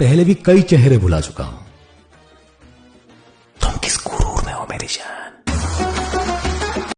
पहले भी कई चेहरे भुला चुका हूँ। तुम किस गुरूर में हो मेरी जान?